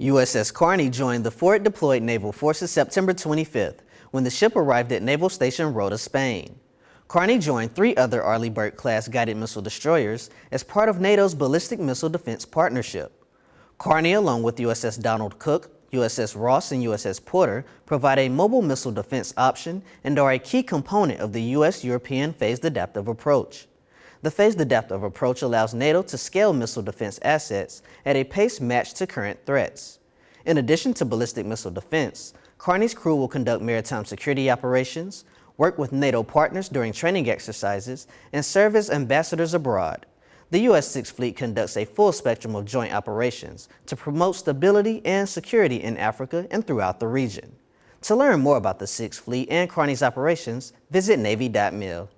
USS Carney joined the forward deployed naval forces September 25th when the ship arrived at Naval Station Rota, Spain. Carney joined three other Arleigh Burke-class guided missile destroyers as part of NATO's Ballistic Missile Defense Partnership. Carney, along with USS Donald Cook, USS Ross, and USS Porter, provide a mobile missile defense option and are a key component of the U.S.-European phased adaptive approach. The phased adaptive approach allows NATO to scale missile defense assets at a pace matched to current threats. In addition to ballistic missile defense, Carney's crew will conduct maritime security operations, work with NATO partners during training exercises, and serve as ambassadors abroad. The U.S. Sixth Fleet conducts a full spectrum of joint operations to promote stability and security in Africa and throughout the region. To learn more about the Sixth Fleet and Carney's operations, visit Navy.mil.